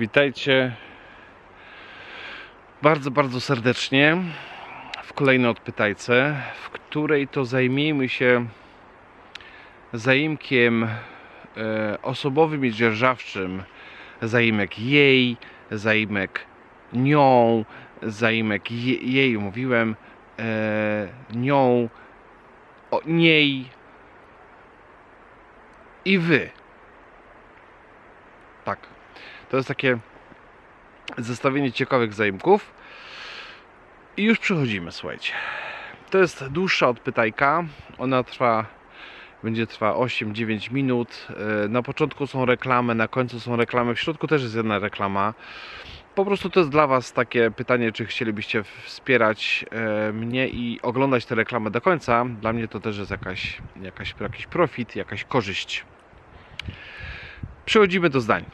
Witajcie bardzo, bardzo serdecznie w kolejnej odpytajce, w której to zajmiemy się zaimkiem e, osobowym i dzierżawczym. Zaimek jej, zaimek nią, zaimek je, jej, mówiłem, e, nią, o niej i wy. To jest takie zestawienie ciekawych zaimków. I już przechodzimy, słuchajcie. To jest dłuższa odpytajka. Ona trwa, będzie trwała 8-9 minut. E, Na początku są reklamy, na końcu są reklamy, w środku też jest jedna reklama. Po prostu to jest dla Was takie pytanie, czy chcielibyście wspierać e, mnie i oglądać te reklamy do końca. Dla mnie to też jest jakaś, jakaś, jakiś profit, jakaś korzyść. Przechodzimy do zdań.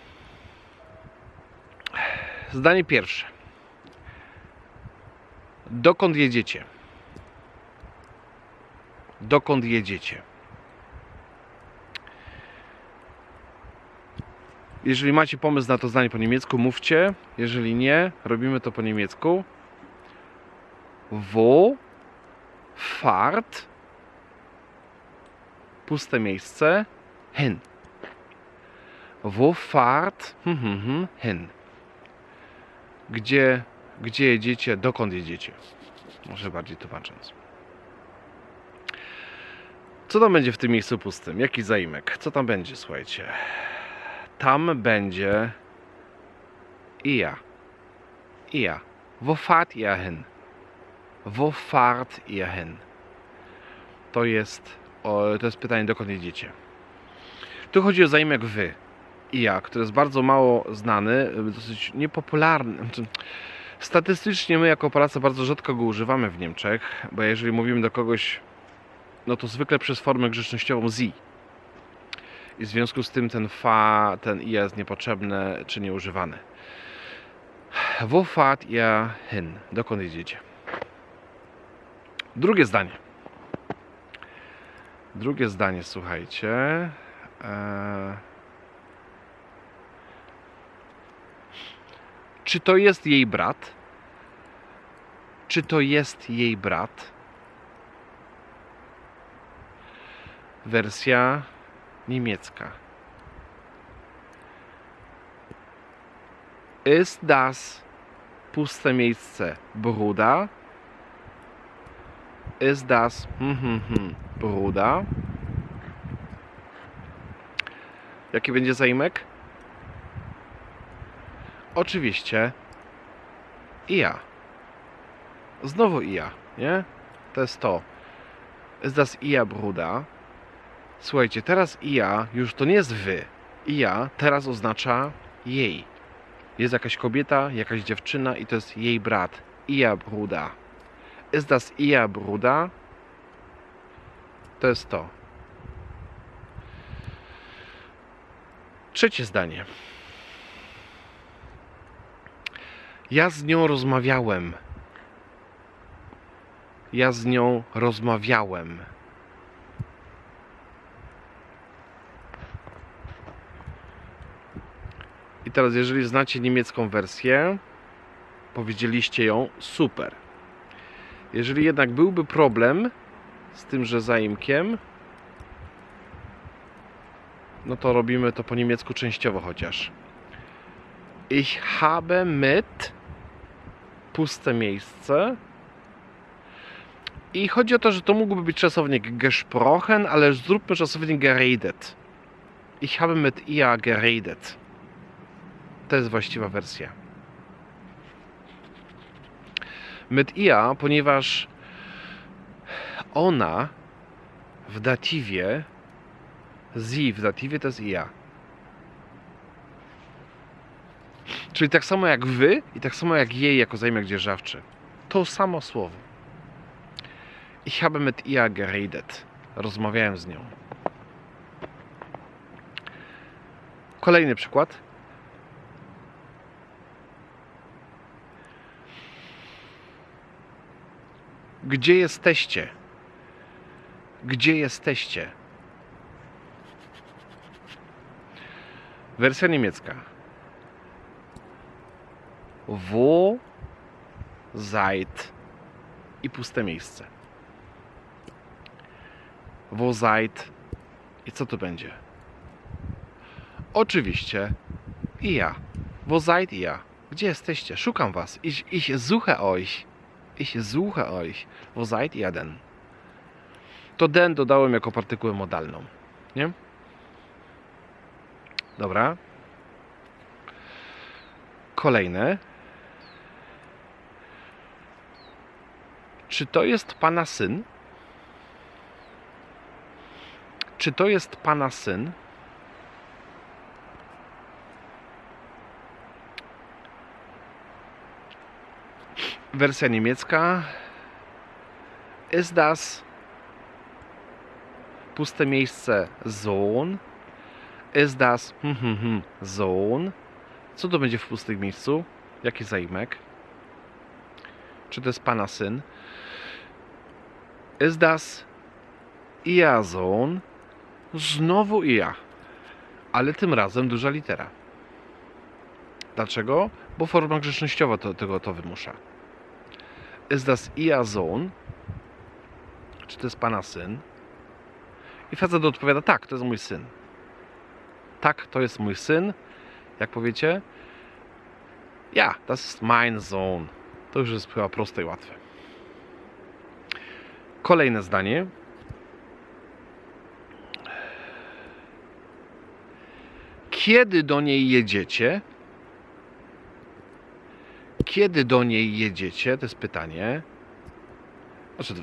Zdanie pierwsze. Dokąd jedziecie? Dokąd jedziecie? Jeżeli macie pomysł na to zdanie po niemiecku, mówcie. Jeżeli nie, robimy to po niemiecku. Wo fahrt puste miejsce hin. Wo fahrt hm, hm, hm, hin. Gdzie, gdzie jedziecie, dokąd jedziecie? Może bardziej tłumacząc. Co tam będzie w tym miejscu pustym? Jaki zaimek? Co tam będzie, słuchajcie? Tam będzie ihr. Ihr. Wo fahrt ihr hin? Wo fahrt ihr hin? To jest, o, to jest pytanie, dokąd jedziecie. Tu chodzi o zaimek wy i ja, który jest bardzo mało znany, dosyć niepopularny. Znaczy, Statystycznie my jako Polacy bardzo rzadko go używamy w Niemczech, bo jeżeli mówimy do kogoś, no to zwykle przez formę grzecznościową sie. I w związku z tym ten fa, ten i jest niepotrzebny czy nieużywany. Wo fahrt ihr hin? Dokąd jedziecie? Drugie zdanie. Drugie zdanie, słuchajcie. Eee... Czy to jest jej brat? Czy to jest jej brat? Wersja niemiecka. Ist das puste miejsce Bruda? Ist das hm, hm, hm, Bruda? Jaki będzie zaimek? Oczywiście i ja. Znowu i ja, nie? To jest to. Ist das ihr Bruder? Słuchajcie, teraz i ja już to nie jest wy. I ja teraz oznacza jej. Jest jakaś kobieta, jakaś dziewczyna i to jest jej brat. Ihr Bruder. Ist das ihr Bruder? To jest to. Trzecie zdanie. Ja z nią rozmawiałem. Ja z nią rozmawiałem. I teraz, jeżeli znacie niemiecką wersję, powiedzieliście ją super. Jeżeli jednak byłby problem z tymże zaimkiem, no to robimy to po niemiecku częściowo chociaż. Ich habe mit puste miejsce. I chodzi o to, że to mógłby być czasownik gesprochen, ale zróbmy czasownik geredet. Ich habe mit ihr geredet. To jest właściwa wersja. Mit ihr, ponieważ ona w datywie, sie w datywie to jest ia. Czyli tak samo jak wy i tak samo jak jej jako zaimek dzierżawczy. To samo słowo. Ich habe mit ihr geredet. Rozmawiałem z nią. Kolejny przykład. Gdzie jesteście? Gdzie jesteście? Wersja niemiecka. Wo seid i puste miejsce. Wo seid i co to będzie? Oczywiście i ja. Wo seid ihr? Gdzie jesteście? Szukam was. Ich, ich suche euch. Ich suche euch. Wo seid ihr denn? To den dodałem jako partykułę modalną. Nie? Dobra. Kolejne. Czy to jest pana syn? Czy to jest pana syn? Wersja niemiecka. Ist das puste miejsce Sohn? Ist das hm, hm, hm, Sohn? Co to będzie w pustym miejscu? Jaki zaimek? Czy to jest pana syn? Ist das ihr Sohn? Znowu ihr. Ale tym razem duża litera. Dlaczego? Bo forma grzecznościowa to, tego to wymusza. Ist das ihr Sohn? Czy to jest pana syn? I facet odpowiada, tak, to jest mój syn. Tak, to jest mój syn. Jak powiecie? Ja, das ist mein Sohn. To już jest chyba proste i łatwe. Kolejne zdanie. Kiedy do niej jedziecie? Kiedy do niej jedziecie? To jest pytanie. Znaczy,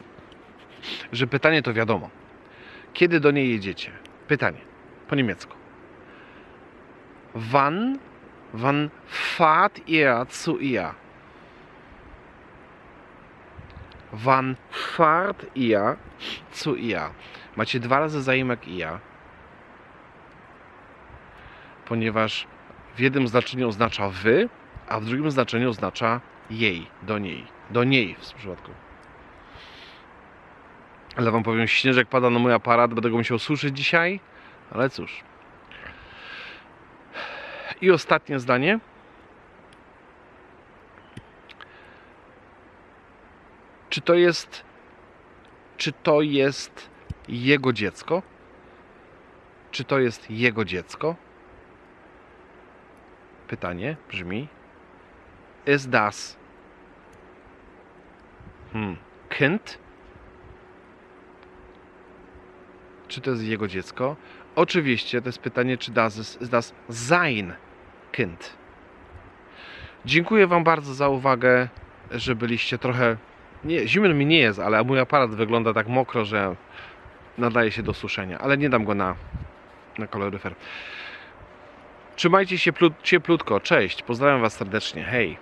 że pytanie to wiadomo. Kiedy do niej jedziecie? Pytanie. Po niemiecku. Wann, wann fahrt ihr zu ihr? Wann fahrt ihr zu ihr? Macie dwa razy zaimek ihr, ponieważ w jednym znaczeniu oznacza wy, a w drugim znaczeniu oznacza jej, do niej. Do niej w tym przypadku. Ale wam powiem, śnieżek pada na mój aparat, będę go musiał suszyć dzisiaj, ale cóż. I ostatnie zdanie. Czy to jest czy to jest jego dziecko? Czy to jest jego dziecko? Pytanie brzmi: Ist das hmm, Kind? Czy to jest jego dziecko? Oczywiście to jest pytanie, czy das ist das sein Kind. Dziękuję Wam bardzo za uwagę, że byliście trochę. Nie, zimno mi nie jest, ale mój aparat wygląda tak mokro, że nadaje się do suszenia, ale nie dam go na, na koloryfer. Trzymajcie się plut, cieplutko. Cześć. Pozdrawiam Was serdecznie. Hej.